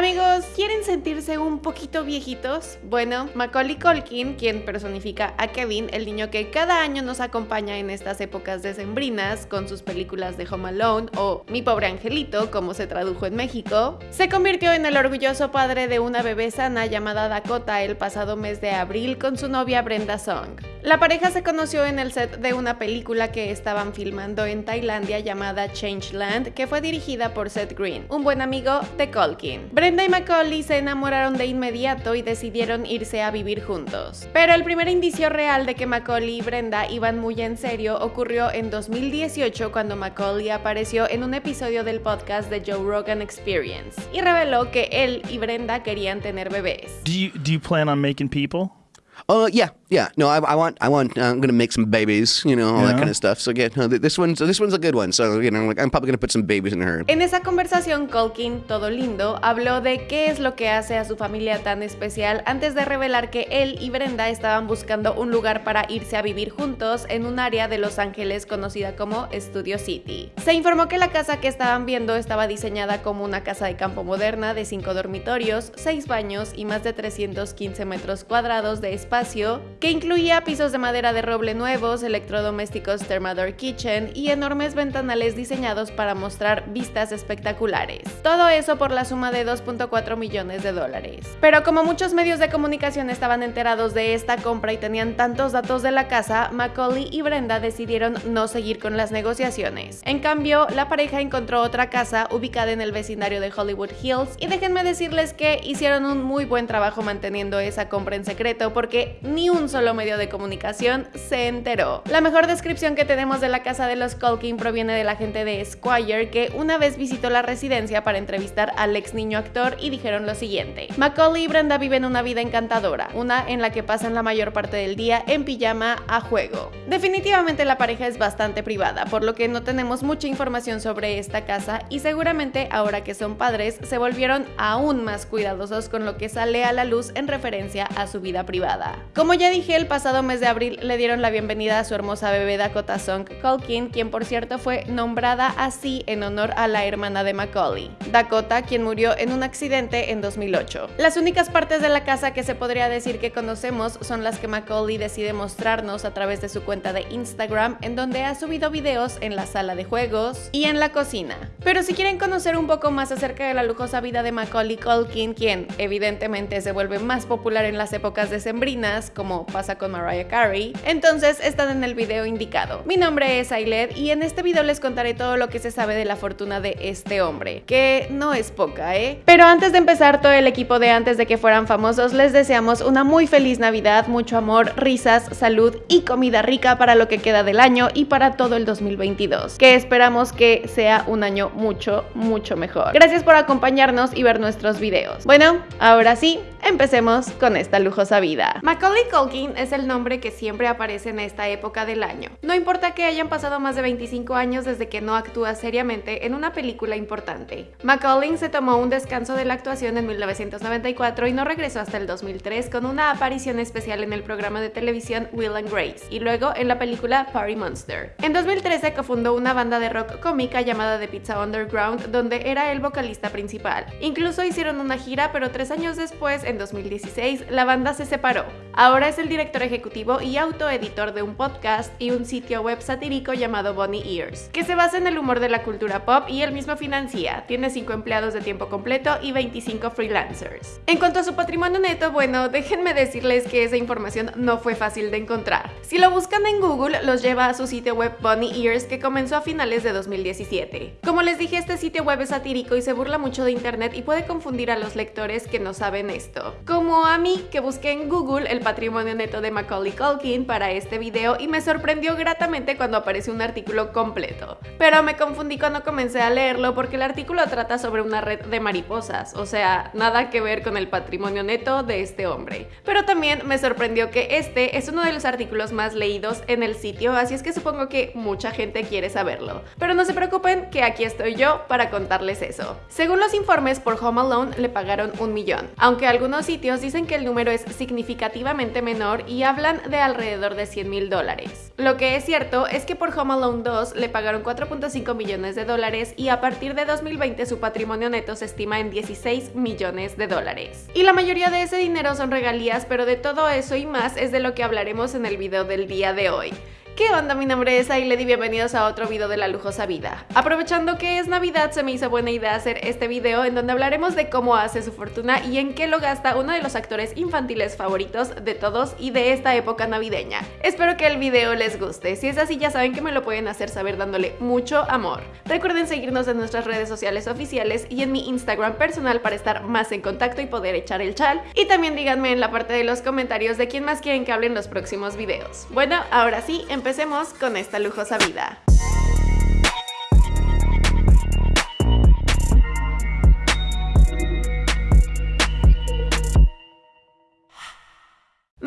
Amigos, ¿quieren sentirse un poquito viejitos? Bueno, Macaulay Culkin, quien personifica a Kevin, el niño que cada año nos acompaña en estas épocas decembrinas con sus películas de Home Alone o Mi pobre angelito, como se tradujo en México, se convirtió en el orgulloso padre de una bebé sana llamada Dakota el pasado mes de abril con su novia Brenda Song. La pareja se conoció en el set de una película que estaban filmando en Tailandia llamada Changeland, que fue dirigida por Seth Green, un buen amigo de Culkin. Brenda y Macaulay se enamoraron de inmediato y decidieron irse a vivir juntos. Pero el primer indicio real de que Macaulay y Brenda iban muy en serio ocurrió en 2018 cuando Macaulay apareció en un episodio del podcast de Joe Rogan Experience y reveló que él y Brenda querían tener bebés. Do you plan on making people? Oh yeah, yeah. No, I, I want, I want. Uh, I'm gonna make some babies, you know, all that kind of stuff. So yeah, no, th- this one's, this one's a good one. So you know, like, I'm probably gonna put some babies in her. En esa conversación, Culkin, todo lindo, habló de qué es lo que hace a su familia tan especial antes de revelar que él y Brenda estaban buscando un lugar para irse a vivir juntos en un área de Los Ángeles conocida como Studio City. Se informó que la casa que estaban viendo estaba diseñada como una casa de campo moderna de 5 dormitorios, 6 baños y más de 315 metros cuadrados de espacio, que incluía pisos de madera de roble nuevos, electrodomésticos Thermador Kitchen y enormes ventanales diseñados para mostrar vistas espectaculares. Todo eso por la suma de 2.4 millones de dólares. Pero como muchos medios de comunicación estaban enterados de esta compra y tenían tantos datos de la casa, Macaulay y Brenda decidieron no seguir con las negociaciones. En cambio, la pareja encontró otra casa ubicada en el vecindario de Hollywood Hills y déjenme decirles que hicieron un muy buen trabajo manteniendo esa compra en secreto porque ni un solo medio de comunicación se enteró. La mejor descripción que tenemos de la casa de los Culkin proviene de la gente de Esquire que una vez visitó la residencia para entrevistar al ex niño actor y dijeron lo siguiente. Macaulay y Brenda viven una vida encantadora, una en la que pasan la mayor parte del día en pijama a juego. Definitivamente la pareja es bastante privada, por lo que no tenemos mucha información sobre esta casa y seguramente ahora que son padres se volvieron aún más cuidadosos con lo que sale a la luz en referencia a su vida privada. Como ya dije, el pasado mes de abril le dieron la bienvenida a su hermosa bebé Dakota Song Culkin, quien por cierto fue nombrada así en honor a la hermana de Macaulay, Dakota, quien murió en un accidente en 2008. Las únicas partes de la casa que se podría decir que conocemos son las que Macaulay decide mostrarnos a través de su cuenta de Instagram, en donde ha subido videos en la sala de juegos y en la cocina. Pero si quieren conocer un poco más acerca de la lujosa vida de Macaulay Culkin, quien evidentemente se vuelve más popular en las épocas como pasa con Mariah Carey, entonces están en el video indicado. Mi nombre es Ailed y en este video les contaré todo lo que se sabe de la fortuna de este hombre, que no es poca, ¿eh? Pero antes de empezar, todo el equipo de antes de que fueran famosos les deseamos una muy feliz Navidad, mucho amor, risas, salud y comida rica para lo que queda del año y para todo el 2022, que esperamos que sea un año mucho, mucho mejor. Gracias por acompañarnos y ver nuestros videos. Bueno, ahora sí, empecemos con esta lujosa vida. Macaulay Culkin es el nombre que siempre aparece en esta época del año. No importa que hayan pasado más de 25 años desde que no actúa seriamente en una película importante. Macaulay se tomó un descanso de la actuación en 1994 y no regresó hasta el 2003 con una aparición especial en el programa de televisión Will and Grace y luego en la película Party Monster. En 2013 cofundó una banda de rock cómica llamada The Pizza Underground donde era el vocalista principal. Incluso hicieron una gira pero tres años después, en 2016, la banda se separó. Ahora es el director ejecutivo y autoeditor de un podcast y un sitio web satírico llamado Bonnie Ears, que se basa en el humor de la cultura pop y él mismo financia. Tiene 5 empleados de tiempo completo y 25 freelancers. En cuanto a su patrimonio neto, bueno, déjenme decirles que esa información no fue fácil de encontrar. Si lo buscan en Google, los lleva a su sitio web Bonnie Ears que comenzó a finales de 2017. Como les dije, este sitio web es satírico y se burla mucho de internet y puede confundir a los lectores que no saben esto. Como a mí, que busqué en Google el patrimonio neto de Macaulay Culkin para este video y me sorprendió gratamente cuando apareció un artículo completo. Pero me confundí cuando comencé a leerlo porque el artículo trata sobre una red de mariposas, o sea, nada que ver con el patrimonio neto de este hombre. Pero también me sorprendió que este es uno de los artículos más leídos en el sitio, así es que supongo que mucha gente quiere saberlo. Pero no se preocupen que aquí estoy yo para contarles eso. Según los informes, por Home Alone le pagaron un millón, aunque algunos algunos sitios dicen que el número es significativamente menor y hablan de alrededor de 100 mil dólares. Lo que es cierto es que por Home Alone 2 le pagaron 4.5 millones de dólares y a partir de 2020 su patrimonio neto se estima en 16 millones de dólares. Y la mayoría de ese dinero son regalías, pero de todo eso y más es de lo que hablaremos en el video del día de hoy. ¿Qué onda? Mi nombre es Ailed y bienvenidos a otro video de La Lujosa Vida. Aprovechando que es Navidad, se me hizo buena idea hacer este video en donde hablaremos de cómo hace su fortuna y en qué lo gasta uno de los actores infantiles favoritos de todos y de esta época navideña. Espero que el video les guste. Si es así, ya saben que me lo pueden hacer saber dándole mucho amor. Recuerden seguirnos en nuestras redes sociales oficiales y en mi Instagram personal para estar más en contacto y poder echar el chal. Y también díganme en la parte de los comentarios de quién más quieren que hable en los próximos videos. Bueno, ahora sí, empezamos empecemos con esta lujosa vida.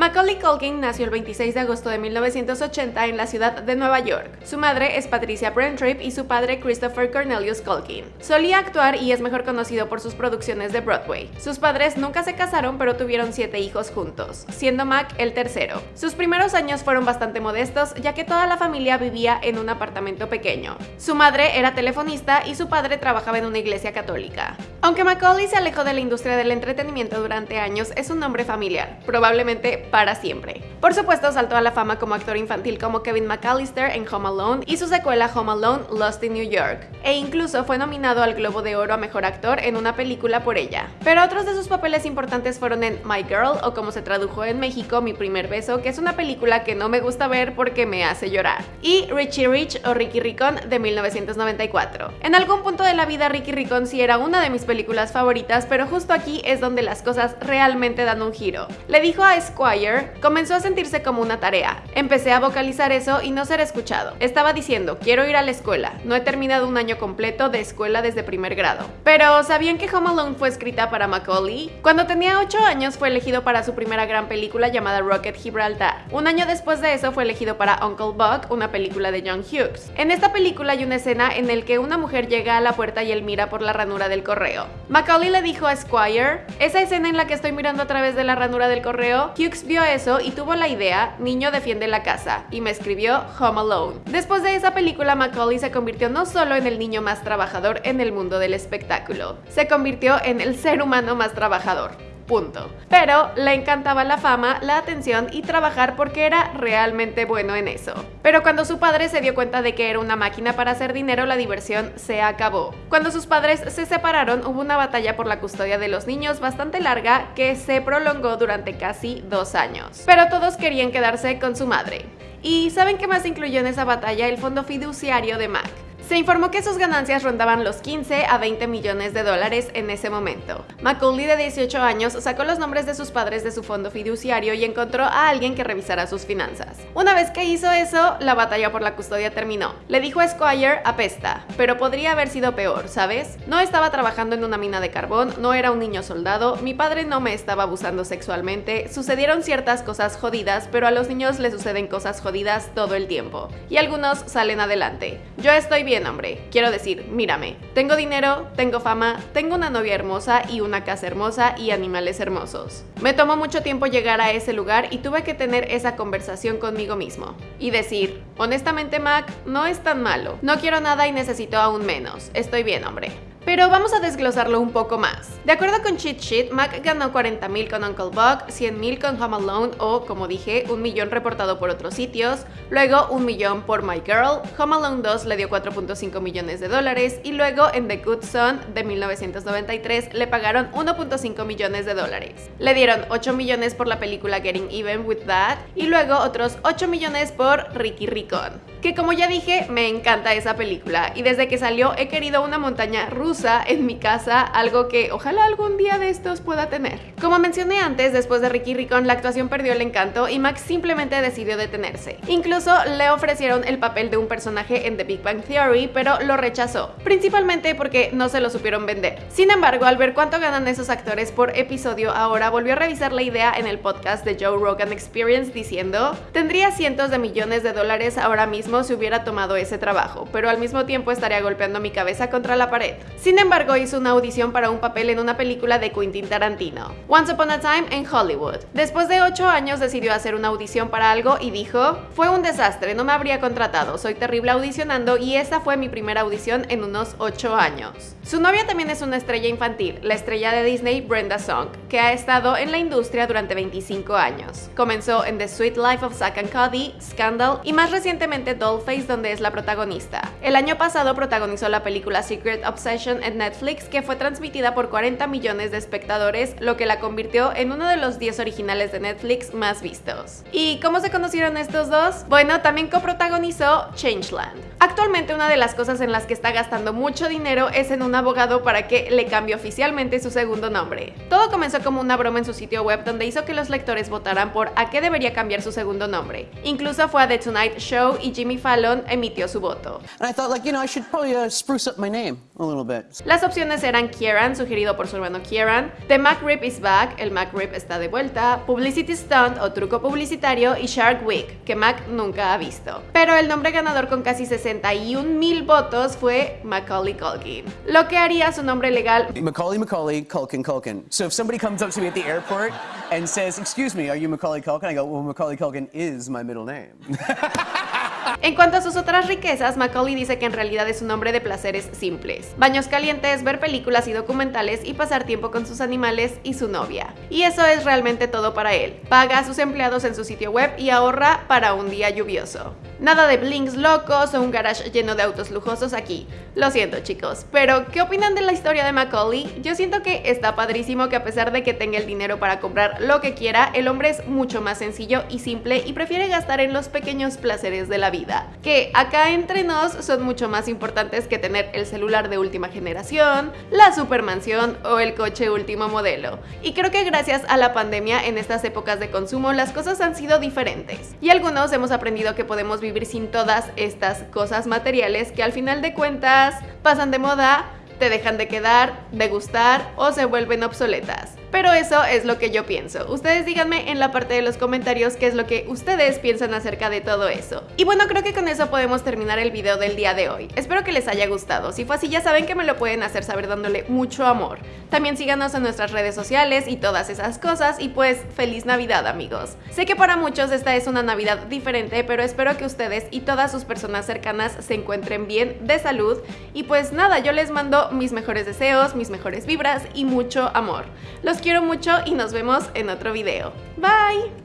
Macaulay Culkin nació el 26 de agosto de 1980 en la ciudad de Nueva York. Su madre es Patricia Brentrip y su padre Christopher Cornelius Culkin. Solía actuar y es mejor conocido por sus producciones de Broadway. Sus padres nunca se casaron pero tuvieron siete hijos juntos, siendo Mac el tercero. Sus primeros años fueron bastante modestos ya que toda la familia vivía en un apartamento pequeño. Su madre era telefonista y su padre trabajaba en una iglesia católica. Aunque Macaulay se alejó de la industria del entretenimiento durante años, es un nombre familiar, probablemente para siempre. Por supuesto, saltó a la fama como actor infantil como Kevin McAllister en Home Alone y su secuela Home Alone Lost in New York, e incluso fue nominado al Globo de Oro a Mejor Actor en una película por ella. Pero otros de sus papeles importantes fueron en My Girl, o como se tradujo en México, Mi Primer Beso, que es una película que no me gusta ver porque me hace llorar, y Richie Rich o Ricky Ricón de 1994. En algún punto de la vida Ricky Ricón sí era una de mis películas favoritas, pero justo aquí es donde las cosas realmente dan un giro. Le dijo a Squire comenzó a sentirse como una tarea. Empecé a vocalizar eso y no ser escuchado. Estaba diciendo, quiero ir a la escuela. No he terminado un año completo de escuela desde primer grado. Pero, ¿sabían que Home Alone fue escrita para Macaulay? Cuando tenía 8 años fue elegido para su primera gran película llamada Rocket Gibraltar. Un año después de eso fue elegido para Uncle Buck, una película de John Hughes. En esta película hay una escena en la que una mujer llega a la puerta y él mira por la ranura del correo. Macaulay le dijo a Squire, esa escena en la que estoy mirando a través de la ranura del correo, Hughes vio eso y tuvo la idea, Niño defiende la casa, y me escribió Home Alone. Después de esa película, Macaulay se convirtió no solo en el niño más trabajador en el mundo del espectáculo, se convirtió en el ser humano más trabajador punto. Pero le encantaba la fama, la atención y trabajar porque era realmente bueno en eso. Pero cuando su padre se dio cuenta de que era una máquina para hacer dinero, la diversión se acabó. Cuando sus padres se separaron, hubo una batalla por la custodia de los niños bastante larga que se prolongó durante casi dos años. Pero todos querían quedarse con su madre. ¿Y saben qué más incluyó en esa batalla? El fondo fiduciario de Mac. Se informó que sus ganancias rondaban los 15 a 20 millones de dólares en ese momento. Macaulay, de 18 años, sacó los nombres de sus padres de su fondo fiduciario y encontró a alguien que revisara sus finanzas. Una vez que hizo eso, la batalla por la custodia terminó. Le dijo a Squire, apesta, pero podría haber sido peor, ¿sabes? No estaba trabajando en una mina de carbón, no era un niño soldado, mi padre no me estaba abusando sexualmente, sucedieron ciertas cosas jodidas, pero a los niños les suceden cosas jodidas todo el tiempo. Y algunos salen adelante. Yo estoy bien hombre. Quiero decir, mírame, tengo dinero, tengo fama, tengo una novia hermosa y una casa hermosa y animales hermosos. Me tomó mucho tiempo llegar a ese lugar y tuve que tener esa conversación conmigo mismo. Y decir, honestamente Mac, no es tan malo. No quiero nada y necesito aún menos. Estoy bien, hombre. Pero vamos a desglosarlo un poco más. De acuerdo con Cheat Sheet, Mac ganó 40.000 con Uncle Buck, 100.000 con Home Alone o, como dije, un millón reportado por otros sitios, luego un millón por My Girl, Home Alone 2 le dio 4.5 millones de dólares y luego en The Good Son de 1993 le pagaron 1.5 millones de dólares. Le dieron 8 millones por la película Getting Even With That y luego otros 8 millones por Ricky Ricón que como ya dije, me encanta esa película y desde que salió he querido una montaña rusa en mi casa, algo que ojalá algún día de estos pueda tener. Como mencioné antes, después de Ricky Ricón la actuación perdió el encanto y Max simplemente decidió detenerse. Incluso le ofrecieron el papel de un personaje en The Big Bang Theory, pero lo rechazó, principalmente porque no se lo supieron vender. Sin embargo, al ver cuánto ganan esos actores por episodio ahora, volvió a revisar la idea en el podcast de Joe Rogan Experience diciendo, tendría cientos de millones de dólares ahora mismo si hubiera tomado ese trabajo, pero al mismo tiempo estaría golpeando mi cabeza contra la pared. Sin embargo, hizo una audición para un papel en una película de Quentin Tarantino, Once Upon a Time en Hollywood. Después de 8 años decidió hacer una audición para algo y dijo, fue un desastre, no me habría contratado, soy terrible audicionando y esta fue mi primera audición en unos 8 años. Su novia también es una estrella infantil, la estrella de Disney Brenda Song, que ha estado en la industria durante 25 años. Comenzó en The Sweet Life of Zack and Cody, Scandal y más recientemente Dollface donde es la protagonista. El año pasado protagonizó la película Secret Obsession en Netflix que fue transmitida por 40 millones de espectadores, lo que la convirtió en uno de los 10 originales de Netflix más vistos. ¿Y cómo se conocieron estos dos? Bueno, también coprotagonizó Changeland. Actualmente una de las cosas en las que está gastando mucho dinero es en un abogado para que le cambie oficialmente su segundo nombre. Todo comenzó como una broma en su sitio web donde hizo que los lectores votaran por a qué debería cambiar su segundo nombre. Incluso fue a The Tonight Show y Jimmy Fallon emitió su voto. Las opciones eran Kieran, sugerido por su hermano Kieran, The McRib is Back, el McRib está de vuelta, Publicity Stunt o truco publicitario y Shark Week, que Mac nunca ha visto. Pero el nombre ganador con casi 61 mil votos fue Macaulay Culkin, lo que haría su nombre legal Macaulay Macaulay Culkin Culkin. So if somebody comes up to me at the airport and says, "Excuse me, are you Macaulay Culkin?" I go, "Well, Macaulay Culkin is my middle name." En cuanto a sus otras riquezas, Macaulay dice que en realidad es un hombre de placeres simples. Baños calientes, ver películas y documentales y pasar tiempo con sus animales y su novia. Y eso es realmente todo para él. Paga a sus empleados en su sitio web y ahorra para un día lluvioso. Nada de blinks locos o un garage lleno de autos lujosos aquí. Lo siento chicos, pero ¿qué opinan de la historia de Macaulay? Yo siento que está padrísimo que a pesar de que tenga el dinero para comprar lo que quiera, el hombre es mucho más sencillo y simple y prefiere gastar en los pequeños placeres de la que acá entre nos son mucho más importantes que tener el celular de última generación, la supermansión o el coche último modelo. Y creo que gracias a la pandemia en estas épocas de consumo las cosas han sido diferentes y algunos hemos aprendido que podemos vivir sin todas estas cosas materiales que al final de cuentas pasan de moda, te dejan de quedar, de gustar o se vuelven obsoletas. Pero eso es lo que yo pienso. Ustedes díganme en la parte de los comentarios qué es lo que ustedes piensan acerca de todo eso. Y bueno, creo que con eso podemos terminar el video del día de hoy. Espero que les haya gustado. Si fue así, ya saben que me lo pueden hacer saber dándole mucho amor. También síganos en nuestras redes sociales y todas esas cosas. Y pues, feliz Navidad, amigos. Sé que para muchos esta es una Navidad diferente, pero espero que ustedes y todas sus personas cercanas se encuentren bien de salud. Y pues nada, yo les mando mis mejores deseos, mis mejores vibras y mucho amor. Los quiero mucho y nos vemos en otro video. Bye!